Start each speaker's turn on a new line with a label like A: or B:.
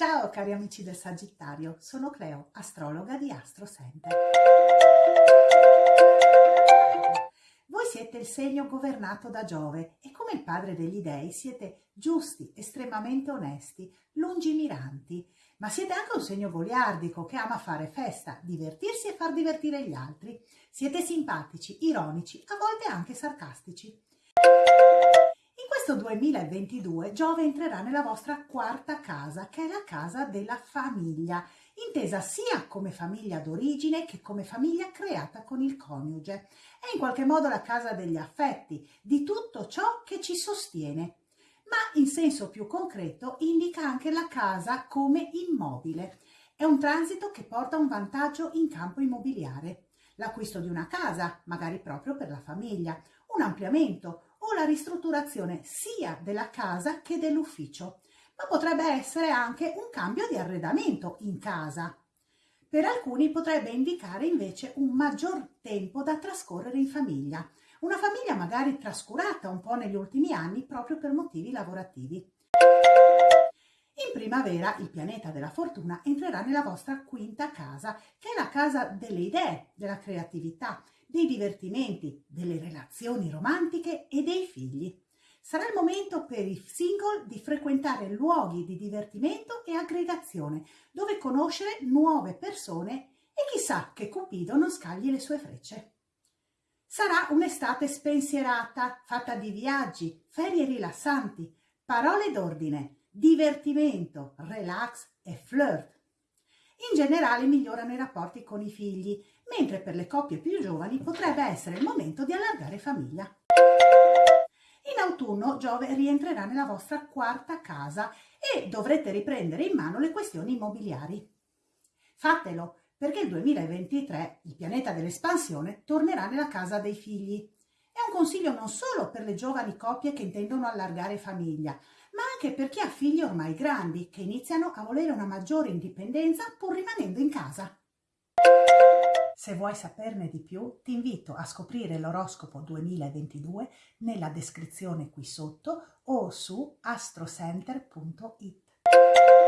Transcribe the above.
A: Ciao cari amici del Sagittario, sono Cleo, astrologa di Astro Center. Voi siete il segno governato da Giove e come il padre degli dei siete giusti, estremamente onesti, lungimiranti, ma siete anche un segno goliardico che ama fare festa, divertirsi e far divertire gli altri. Siete simpatici, ironici, a volte anche sarcastici questo 2022 Giove entrerà nella vostra quarta casa, che è la casa della famiglia, intesa sia come famiglia d'origine che come famiglia creata con il coniuge. È in qualche modo la casa degli affetti, di tutto ciò che ci sostiene. Ma in senso più concreto indica anche la casa come immobile. È un transito che porta un vantaggio in campo immobiliare. L'acquisto di una casa, magari proprio per la famiglia, un ampliamento, la ristrutturazione sia della casa che dell'ufficio, ma potrebbe essere anche un cambio di arredamento in casa. Per alcuni potrebbe indicare invece un maggior tempo da trascorrere in famiglia, una famiglia magari trascurata un po' negli ultimi anni proprio per motivi lavorativi. In primavera il pianeta della fortuna entrerà nella vostra quinta casa, che è la casa delle idee, della creatività, dei divertimenti, delle relazioni romantiche e dei figli. Sarà il momento per i single di frequentare luoghi di divertimento e aggregazione, dove conoscere nuove persone e chissà che Cupido non scagli le sue frecce. Sarà un'estate spensierata, fatta di viaggi, ferie rilassanti, parole d'ordine, divertimento, relax e flirt. In generale migliorano i rapporti con i figli, mentre per le coppie più giovani potrebbe essere il momento di allargare famiglia. In autunno Giove rientrerà nella vostra quarta casa e dovrete riprendere in mano le questioni immobiliari. Fatelo, perché il 2023, il pianeta dell'espansione, tornerà nella casa dei figli. È un consiglio non solo per le giovani coppie che intendono allargare famiglia, ma anche per chi ha figli ormai grandi che iniziano a volere una maggiore indipendenza pur rimanendo in casa. Se vuoi saperne di più, ti invito a scoprire l'oroscopo 2022 nella descrizione qui sotto o su astrocenter.it.